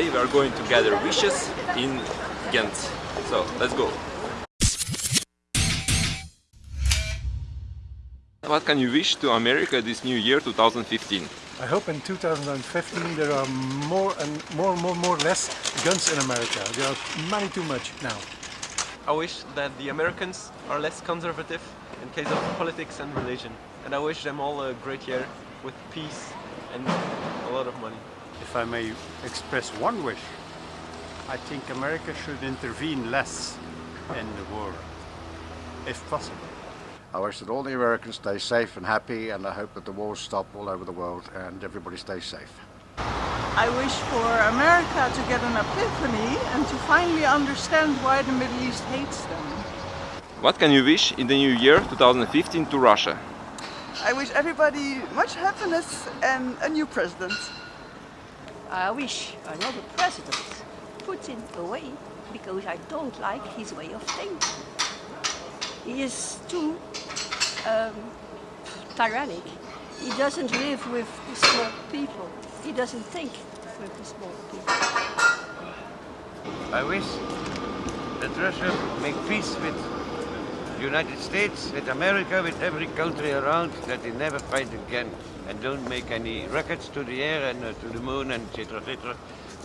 today we are going to gather wishes in Ghent. So, let's go! What can you wish to America this new year 2015? I hope in 2015 there are more and more, and more, more less guns in America. There are many too much now. I wish that the Americans are less conservative in case of politics and religion. And I wish them all a great year with peace and a lot of money. If I may express one wish, I think America should intervene less in the war, if possible. I wish that all the Americans stay safe and happy and I hope that the wars stop all over the world and everybody stays safe. I wish for America to get an epiphany and to finally understand why the Middle East hates them. What can you wish in the new year 2015 to Russia? I wish everybody much happiness and a new president. I wish another president Putin away because I don't like his way of thinking. He is too um, tyrannic. He doesn't live with the small people. He doesn't think with the small people. I wish that Russia make peace with United States, with America, with every country around, that they never fight again and don't make any rockets to the air and uh, to the moon and etc. etc.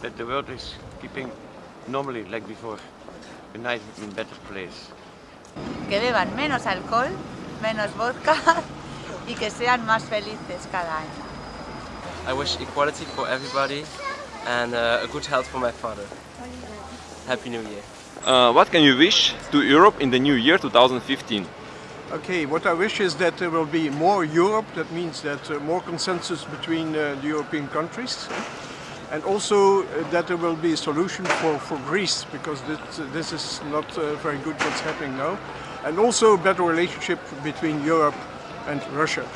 That the world is keeping normally like before, a nice and better place. Que beban menos alcohol, menos vodka y que sean más felices cada año. I wish equality for everybody and uh, a good health for my father. Happy New Year. Uh, what can you wish to Europe in the new year 2015? Okay, what I wish is that there will be more Europe, that means that uh, more consensus between uh, the European countries and also uh, that there will be a solution for, for Greece because this, this is not uh, very good what's happening now and also a better relationship between Europe and Russia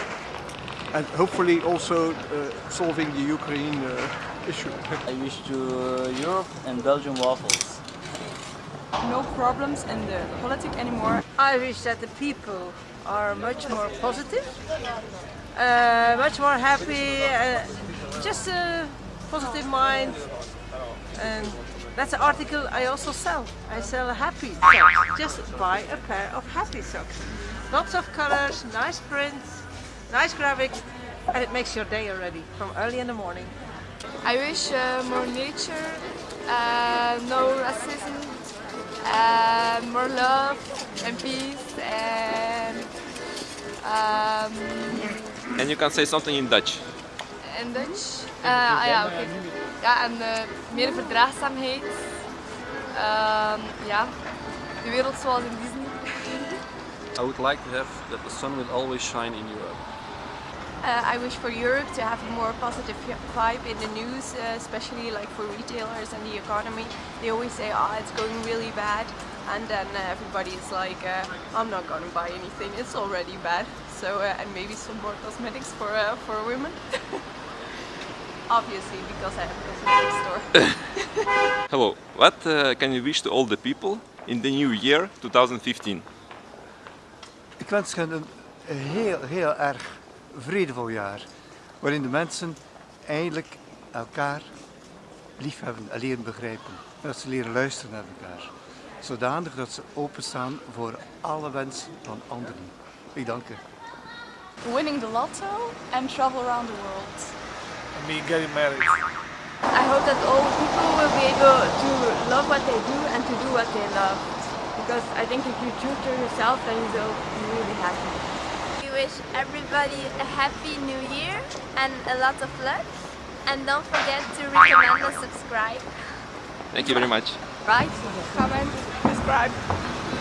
and hopefully also uh, solving the Ukraine uh, issue. I wish to Europe and Belgian waffles. No problems in the politics anymore. I wish that the people are much more positive, uh, much more happy, uh, just a positive mind. And that's an article I also sell. I sell happy socks. Just buy a pair of happy socks. Lots of colors, nice prints, nice graphics, and it makes your day already from early in the morning. I wish uh, more nature, uh, no racism, uh, more love and peace and um, And you can say something in Dutch. in Dutch. Uh, ah ja, oké. Ja, en uh, meer verdraagzaamheid. Um, ja, de wereld zoals in Disney. I would like to have that the sun will always shine in Europe. Uh, I wish for Europe to have a more positive vibe in the news, uh, especially like for retailers and the economy. They always say, oh, it's going really bad. And then uh, everybody is like, uh, I'm not going to buy anything, it's already bad. So, uh, and maybe some more cosmetics for, uh, for women. Obviously, because I have a cosmetic store. Hello, what uh, can you wish to all the people in the new year 2015? Ik wens hen een heel, heel erg vredevol jaar. Waarin de mensen eindelijk elkaar liefhebben en leren begrijpen. En dat ze leren luisteren naar elkaar. Zodanig dat ze openstaan voor alle wensen van anderen. Ik dank u. Winning the lotto and travel around the world. Me getting married. I hope that all people will be able to love what they do and to do what they love. Because I think if you true to yourself, then you will be really happy. We wish everybody a happy new year and a lot of luck. And don't forget to recommend and subscribe. Thank you very much. Right? Comment, subscribe.